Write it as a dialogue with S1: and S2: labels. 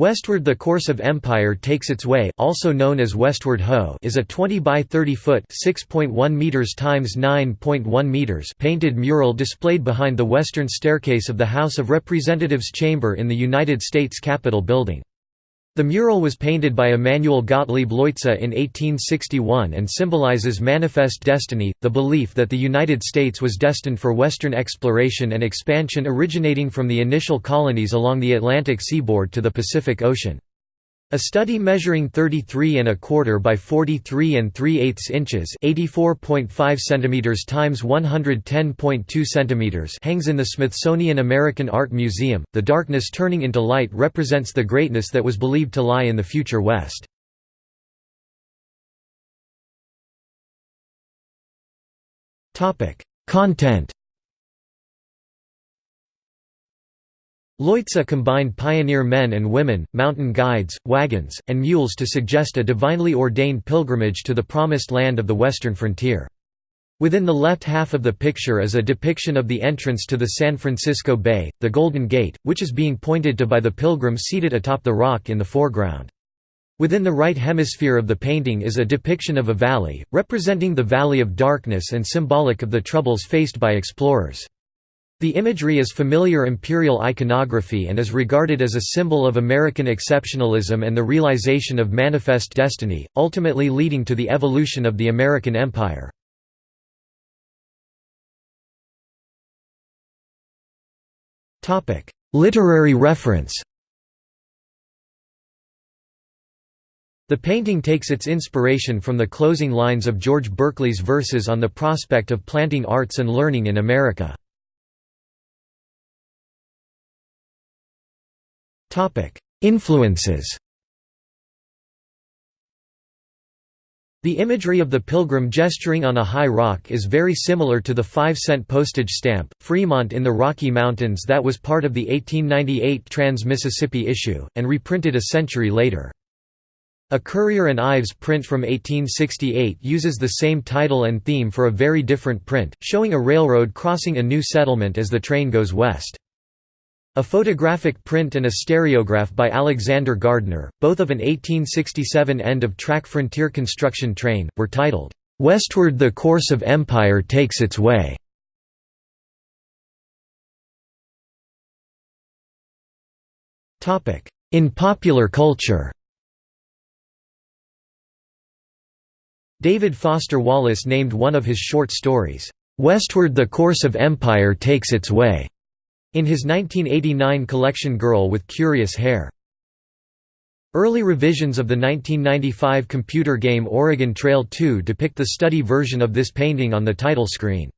S1: Westward the course of empire takes its way also known as Westward Ho is a 20 by 30 foot 6.1 meters times 9.1 meters painted mural displayed behind the western staircase of the House of Representatives chamber in the United States Capitol building. The mural was painted by Emanuel Gottlieb Leutze in 1861 and symbolizes manifest destiny, the belief that the United States was destined for Western exploration and expansion originating from the initial colonies along the Atlantic seaboard to the Pacific Ocean. A study measuring 33 and a quarter by 43 and 3 eighths inches, 84.5 centimeters times 110.2 centimeters, hangs in the Smithsonian American Art Museum. The darkness turning into light represents the greatness that was believed to lie in the future West. Topic: Content Leutze combined pioneer men and women, mountain guides, wagons, and mules to suggest a divinely ordained pilgrimage to the promised land of the western frontier. Within the left half of the picture is a depiction of the entrance to the San Francisco Bay, the Golden Gate, which is being pointed to by the pilgrim seated atop the rock in the foreground. Within the right hemisphere of the painting is a depiction of a valley, representing the Valley of Darkness and symbolic of the troubles faced by explorers. The imagery is familiar imperial iconography and is regarded as a symbol of American exceptionalism and the realization of manifest destiny, ultimately leading to the evolution of the American empire. Literary reference The painting takes its inspiration from the closing lines of George Berkeley's verses on the prospect of planting arts and learning in America. Influences The imagery of the pilgrim gesturing on a high rock is very similar to the 5-cent postage stamp, Fremont in the Rocky Mountains that was part of the 1898 Trans-Mississippi issue, and reprinted a century later. A Currier and Ives print from 1868 uses the same title and theme for a very different print, showing a railroad crossing a new settlement as the train goes west. A photographic print and a stereograph by Alexander Gardner, both of an 1867 end-of-track frontier construction train, were titled, "'Westward the Course of Empire Takes Its Way". In popular culture David Foster Wallace named one of his short stories, "'Westward the Course of Empire Takes Its Way' in his 1989 collection Girl with Curious Hair. Early revisions of the 1995 computer game Oregon Trail 2 depict the study version of this painting on the title screen.